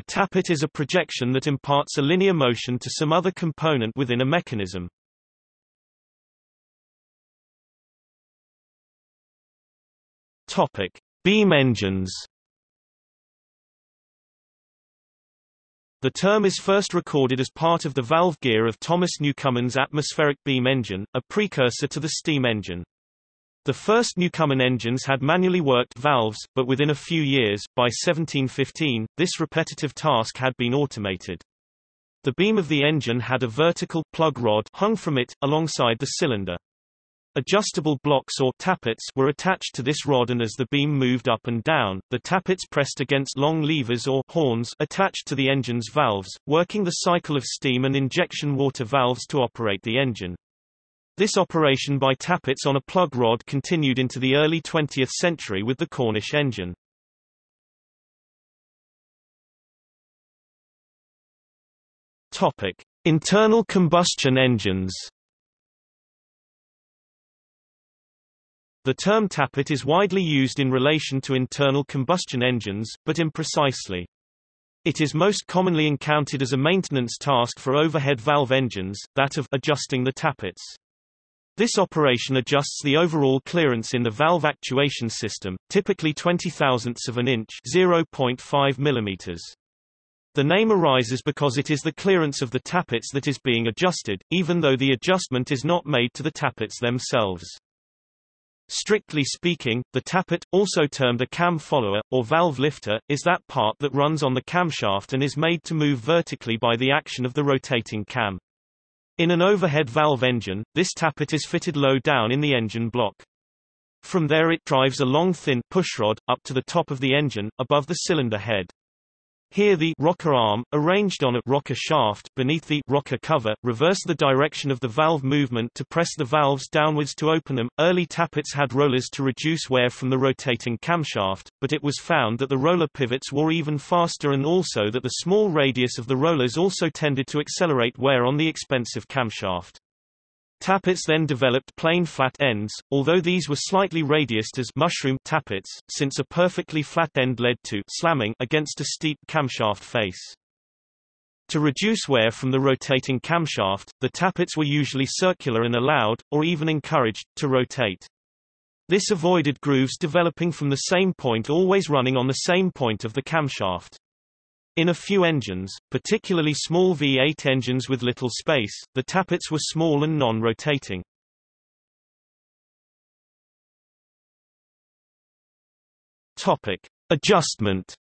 A tappet is a projection that imparts a linear motion to some other component within a mechanism. Topic: Beam engines. The term is first recorded as part of the valve gear of Thomas Newcomen's atmospheric beam engine, a precursor to the steam engine. The first Newcomen engines had manually worked valves, but within a few years, by 1715, this repetitive task had been automated. The beam of the engine had a vertical plug rod hung from it, alongside the cylinder. Adjustable blocks or tappets were attached to this rod and as the beam moved up and down, the tappets pressed against long levers or horns attached to the engine's valves, working the cycle of steam and injection water valves to operate the engine. This operation by tappets on a plug rod continued into the early 20th century with the Cornish engine. Topic: Internal combustion engines. The term tappet is widely used in relation to internal combustion engines, but imprecisely. It is most commonly encountered as a maintenance task for overhead valve engines, that of adjusting the tappets. This operation adjusts the overall clearance in the valve actuation system, typically 20 thousandths of an inch 0.5 millimeters. The name arises because it is the clearance of the tappets that is being adjusted, even though the adjustment is not made to the tappets themselves. Strictly speaking, the tappet, also termed a cam follower, or valve lifter, is that part that runs on the camshaft and is made to move vertically by the action of the rotating cam. In an overhead valve engine, this tappet is fitted low down in the engine block. From there it drives a long thin pushrod, up to the top of the engine, above the cylinder head. Here the rocker arm, arranged on a rocker shaft beneath the rocker cover, reverse the direction of the valve movement to press the valves downwards to open them. Early tappets had rollers to reduce wear from the rotating camshaft, but it was found that the roller pivots wore even faster and also that the small radius of the rollers also tended to accelerate wear on the expensive camshaft. Tappets then developed plain flat ends, although these were slightly radiused as mushroom tappets, since a perfectly flat end led to slamming against a steep camshaft face. To reduce wear from the rotating camshaft, the tappets were usually circular and allowed, or even encouraged, to rotate. This avoided grooves developing from the same point always running on the same point of the camshaft. In a few engines, particularly small V8 engines with little space, the tappets were small and non-rotating. Topic: Adjustment.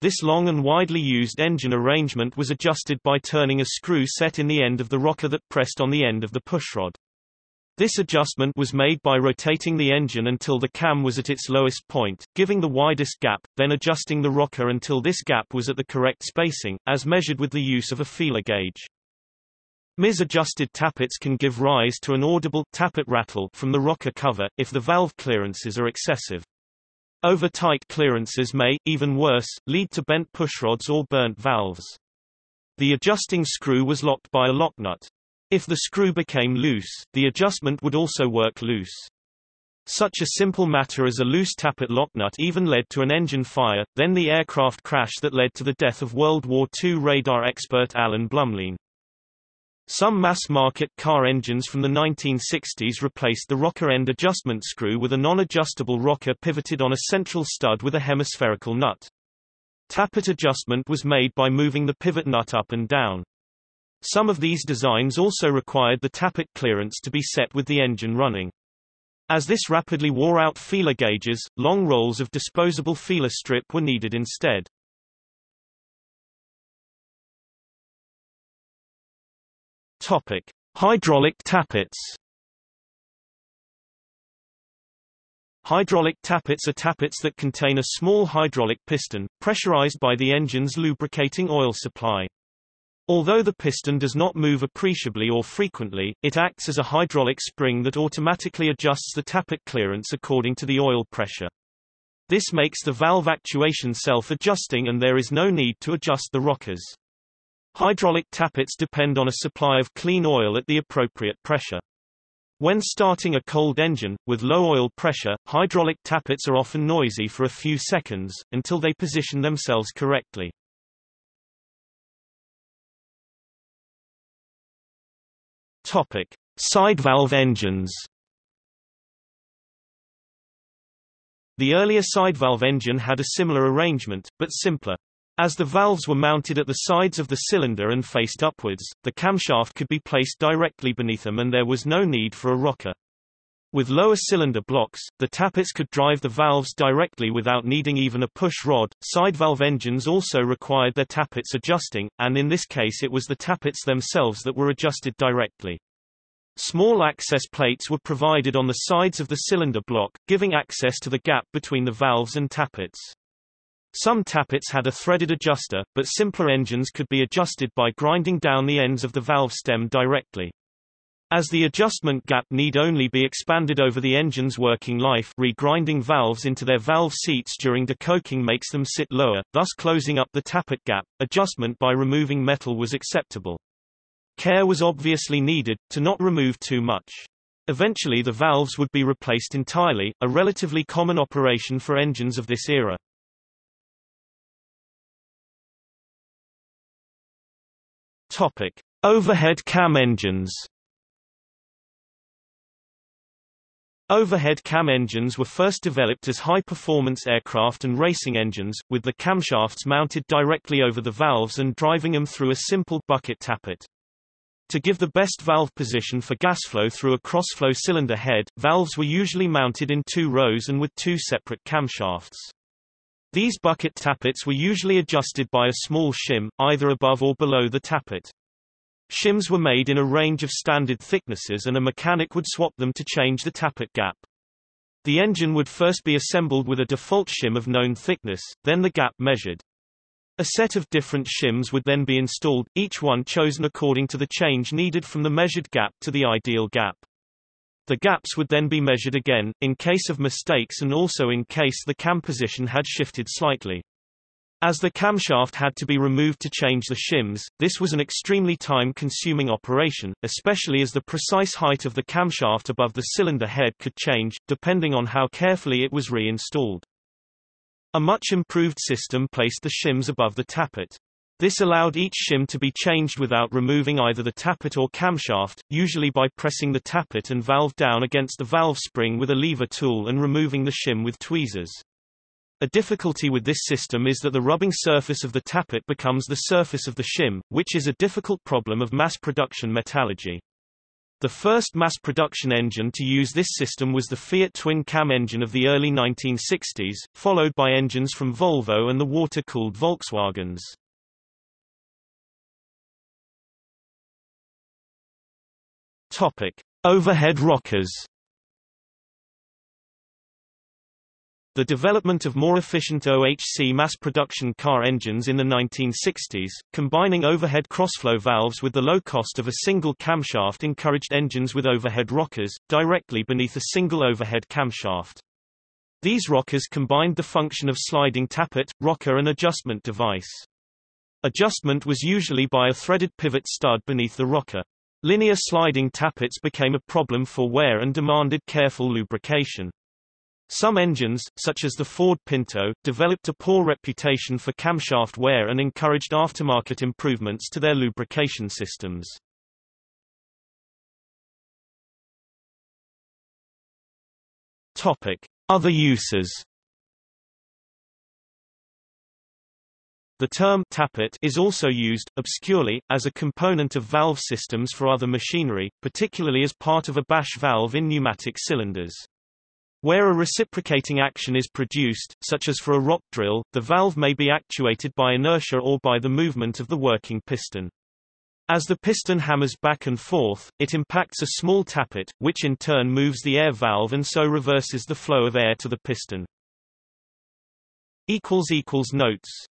This long and widely used engine arrangement was adjusted by turning a screw set in the end of the rocker that pressed on the end of the pushrod. This adjustment was made by rotating the engine until the cam was at its lowest point, giving the widest gap, then adjusting the rocker until this gap was at the correct spacing, as measured with the use of a feeler gauge. Mis-adjusted tappets can give rise to an audible tappet rattle from the rocker cover, if the valve clearances are excessive. Over-tight clearances may, even worse, lead to bent pushrods or burnt valves. The adjusting screw was locked by a lock nut. If the screw became loose, the adjustment would also work loose. Such a simple matter as a loose tappet locknut even led to an engine fire, then the aircraft crash that led to the death of World War II radar expert Alan Blumlein. Some mass-market car engines from the 1960s replaced the rocker end adjustment screw with a non-adjustable rocker pivoted on a central stud with a hemispherical nut. Tappet adjustment was made by moving the pivot nut up and down. Some of these designs also required the tappet clearance to be set with the engine running. As this rapidly wore out feeler gauges, long rolls of disposable feeler strip were needed instead. Topic: Hydraulic tappets. Hydraulic tappets are tappets that contain a small hydraulic piston, pressurized by the engine's lubricating oil supply. Although the piston does not move appreciably or frequently, it acts as a hydraulic spring that automatically adjusts the tappet clearance according to the oil pressure. This makes the valve actuation self-adjusting and there is no need to adjust the rockers. Hydraulic tappets depend on a supply of clean oil at the appropriate pressure. When starting a cold engine, with low oil pressure, hydraulic tappets are often noisy for a few seconds, until they position themselves correctly. Topic. Side valve engines The earlier side valve engine had a similar arrangement, but simpler. As the valves were mounted at the sides of the cylinder and faced upwards, the camshaft could be placed directly beneath them and there was no need for a rocker. With lower cylinder blocks, the tappets could drive the valves directly without needing even a push rod. Side valve engines also required their tappets adjusting, and in this case it was the tappets themselves that were adjusted directly. Small access plates were provided on the sides of the cylinder block, giving access to the gap between the valves and tappets. Some tappets had a threaded adjuster, but simpler engines could be adjusted by grinding down the ends of the valve stem directly. As the adjustment gap need only be expanded over the engine's working life regrinding valves into their valve seats during decoking makes them sit lower, thus closing up the tappet gap. Adjustment by removing metal was acceptable. Care was obviously needed, to not remove too much. Eventually the valves would be replaced entirely, a relatively common operation for engines of this era. Topic: Overhead cam engines. Overhead cam engines were first developed as high-performance aircraft and racing engines, with the camshafts mounted directly over the valves and driving them through a simple bucket tappet. To give the best valve position for gas flow through a crossflow cylinder head, valves were usually mounted in two rows and with two separate camshafts. These bucket tappets were usually adjusted by a small shim, either above or below the tappet. Shims were made in a range of standard thicknesses and a mechanic would swap them to change the tappet gap. The engine would first be assembled with a default shim of known thickness, then the gap measured. A set of different shims would then be installed, each one chosen according to the change needed from the measured gap to the ideal gap. The gaps would then be measured again, in case of mistakes and also in case the cam position had shifted slightly. As the camshaft had to be removed to change the shims, this was an extremely time-consuming operation, especially as the precise height of the camshaft above the cylinder head could change, depending on how carefully it was reinstalled. A much improved system placed the shims above the tappet. This allowed each shim to be changed without removing either the tappet or camshaft, usually by pressing the tappet and valve down against the valve spring with a lever tool and removing the shim with tweezers. A difficulty with this system is that the rubbing surface of the tappet becomes the surface of the shim, which is a difficult problem of mass production metallurgy. The first mass production engine to use this system was the Fiat twin-cam engine of the early 1960s, followed by engines from Volvo and the water-cooled Volkswagens. Topic: Overhead rockers. The development of more efficient OHC mass production car engines in the 1960s, combining overhead crossflow valves with the low cost of a single camshaft encouraged engines with overhead rockers, directly beneath a single overhead camshaft. These rockers combined the function of sliding tappet, rocker and adjustment device. Adjustment was usually by a threaded pivot stud beneath the rocker. Linear sliding tappets became a problem for wear and demanded careful lubrication. Some engines, such as the Ford Pinto, developed a poor reputation for camshaft wear and encouraged aftermarket improvements to their lubrication systems. Topic: Other uses The term tappet is also used, obscurely, as a component of valve systems for other machinery, particularly as part of a Bash valve in pneumatic cylinders. Where a reciprocating action is produced, such as for a rock drill, the valve may be actuated by inertia or by the movement of the working piston. As the piston hammers back and forth, it impacts a small tappet, which in turn moves the air valve and so reverses the flow of air to the piston. Notes